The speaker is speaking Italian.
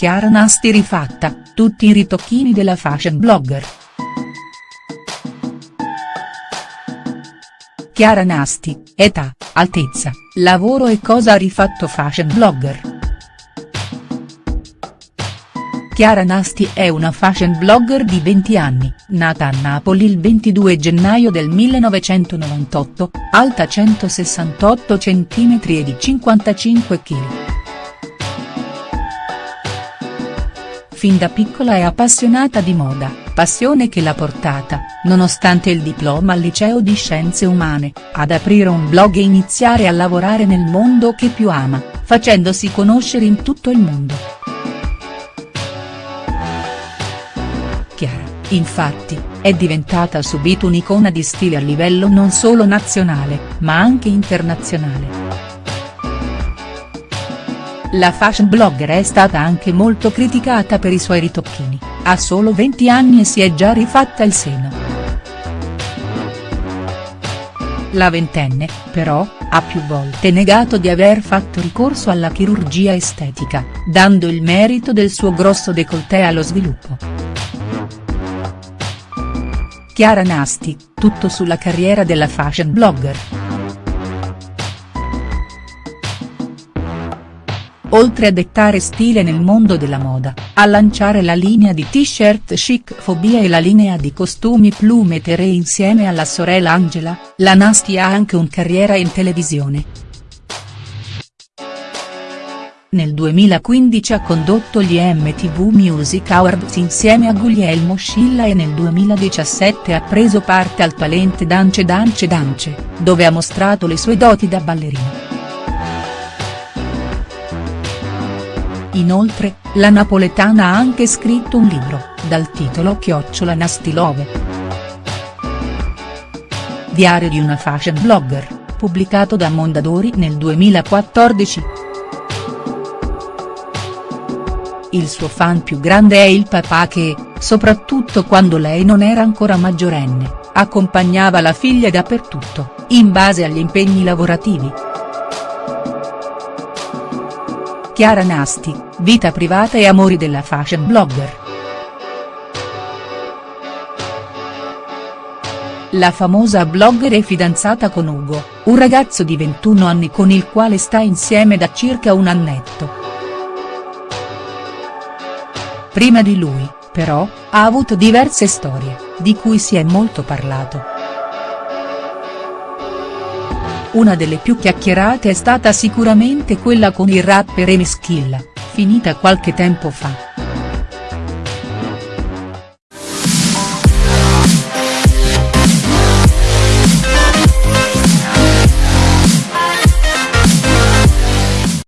Chiara Nasti rifatta, tutti i ritocchini della fashion blogger. Chiara Nasti, età, altezza, lavoro e cosa ha rifatto fashion blogger. Chiara Nasti è una fashion blogger di 20 anni, nata a Napoli il 22 gennaio del 1998, alta 168 cm e di 55 kg. Fin da piccola è appassionata di moda, passione che l'ha portata, nonostante il diploma al liceo di scienze umane, ad aprire un blog e iniziare a lavorare nel mondo che più ama, facendosi conoscere in tutto il mondo. Chiara, infatti, è diventata subito un'icona di stile a livello non solo nazionale, ma anche internazionale. La fashion blogger è stata anche molto criticata per i suoi ritocchini, ha solo 20 anni e si è già rifatta il seno. La ventenne, però, ha più volte negato di aver fatto ricorso alla chirurgia estetica, dando il merito del suo grosso décolleté allo sviluppo. Chiara Nasti, tutto sulla carriera della fashion blogger. Oltre a dettare stile nel mondo della moda, a lanciare la linea di t-shirt chic fobia e la linea di costumi plume terre insieme alla sorella Angela, la Nasti ha anche un carriera in televisione. Nel 2015 ha condotto gli MTV Music Awards insieme a Guglielmo Scilla e nel 2017 ha preso parte al Talent Dance Dance Dance, dove ha mostrato le sue doti da ballerina. Inoltre, la napoletana ha anche scritto un libro, dal titolo Chiocciola Nastilove. Diario di una fashion blogger, pubblicato da Mondadori nel 2014. Il suo fan più grande è il papà che, soprattutto quando lei non era ancora maggiorenne, accompagnava la figlia dappertutto, in base agli impegni lavorativi. Chiara Nasti, vita privata e amori della fashion blogger. La famosa blogger è fidanzata con Ugo, un ragazzo di 21 anni con il quale sta insieme da circa un annetto. Prima di lui, però, ha avuto diverse storie, di cui si è molto parlato. Una delle più chiacchierate è stata sicuramente quella con il rapper Emischilla, finita qualche tempo fa.